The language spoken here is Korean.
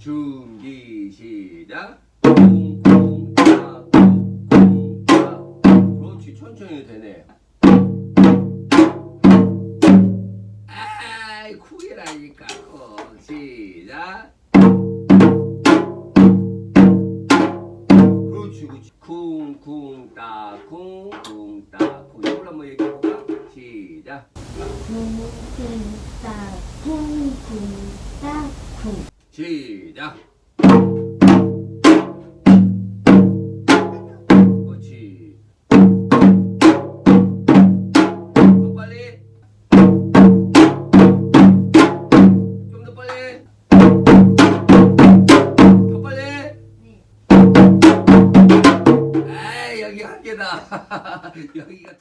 준비 시작. 콩콩따 콩콩따. 그렇지 천천히 되네. 아이 쿡이라니까. 어, 시작. 그렇지 그렇지. 쿵쿵따 쿵쿵따. 쿵. 이걸 한번 얘기해볼까? 시작. 쿵쿵따 쿵쿵따 쿵. 시작. 그렇지. 더 빨리. 좀 더 빨리. 더 빨리. 네. 에이 여기 한 개다. 여기가